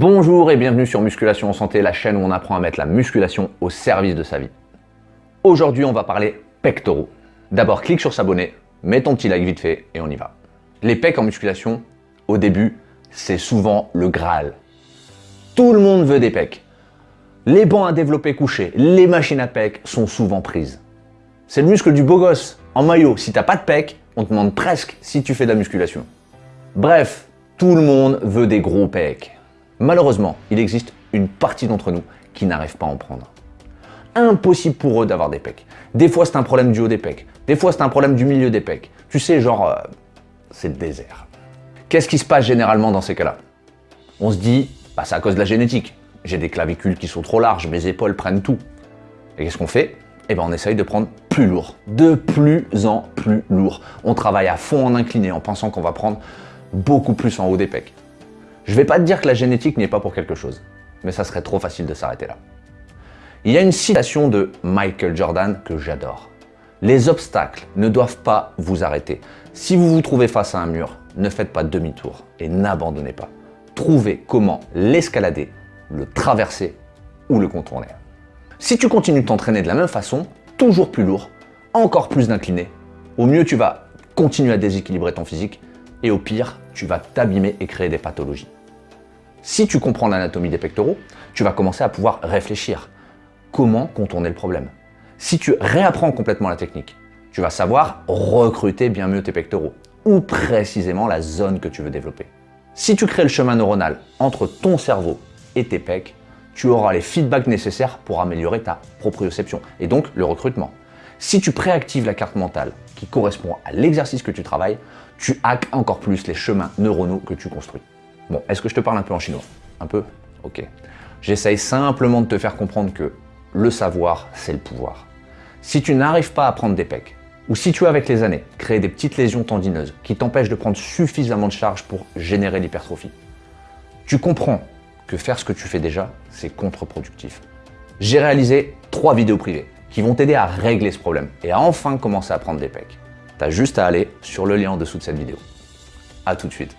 Bonjour et bienvenue sur Musculation en Santé, la chaîne où on apprend à mettre la musculation au service de sa vie. Aujourd'hui, on va parler pectoraux. D'abord, clique sur s'abonner, mets ton petit like vite fait et on y va. Les pecs en musculation, au début, c'est souvent le Graal. Tout le monde veut des pecs. Les bancs à développer couchés, les machines à pecs sont souvent prises. C'est le muscle du beau gosse. En maillot, si t'as pas de pecs, on te demande presque si tu fais de la musculation. Bref, tout le monde veut des gros pecs. Malheureusement, il existe une partie d'entre nous qui n'arrive pas à en prendre. Impossible pour eux d'avoir des pecs. Des fois, c'est un problème du haut des pecs. Des fois, c'est un problème du milieu des pecs. Tu sais, genre, euh, c'est le désert. Qu'est-ce qui se passe généralement dans ces cas-là? On se dit, bah, c'est à cause de la génétique. J'ai des clavicules qui sont trop larges, mes épaules prennent tout. Et qu'est-ce qu'on fait? Eh ben, on essaye de prendre plus lourd, de plus en plus lourd. On travaille à fond en incliné en pensant qu'on va prendre beaucoup plus en haut des pecs. Je vais pas te dire que la génétique n'est pas pour quelque chose, mais ça serait trop facile de s'arrêter là. Il y a une citation de Michael Jordan que j'adore. Les obstacles ne doivent pas vous arrêter. Si vous vous trouvez face à un mur, ne faites pas demi-tour et n'abandonnez pas. Trouvez comment l'escalader, le traverser ou le contourner. Si tu continues de t'entraîner de la même façon, toujours plus lourd, encore plus d'incliné, au mieux tu vas continuer à déséquilibrer ton physique et au pire, tu vas t'abîmer et créer des pathologies. Si tu comprends l'anatomie des pectoraux, tu vas commencer à pouvoir réfléchir. Comment contourner le problème? Si tu réapprends complètement la technique, tu vas savoir recruter bien mieux tes pectoraux ou précisément la zone que tu veux développer. Si tu crées le chemin neuronal entre ton cerveau et tes pecs, tu auras les feedbacks nécessaires pour améliorer ta proprioception et donc le recrutement. Si tu préactives la carte mentale qui correspond à l'exercice que tu travailles, tu hackes encore plus les chemins neuronaux que tu construis. Bon, est-ce que je te parle un peu en chinois? Un peu? Ok. J'essaye simplement de te faire comprendre que le savoir, c'est le pouvoir. Si tu n'arrives pas à prendre des pecs, ou si tu avec les années créé des petites lésions tendineuses qui t'empêchent de prendre suffisamment de charge pour générer l'hypertrophie, tu comprends que faire ce que tu fais déjà, c'est contre-productif. J'ai réalisé trois vidéos privées qui vont t'aider à régler ce problème et à enfin commencer à prendre des pecs. T'as juste à aller sur le lien en dessous de cette vidéo. A tout de suite.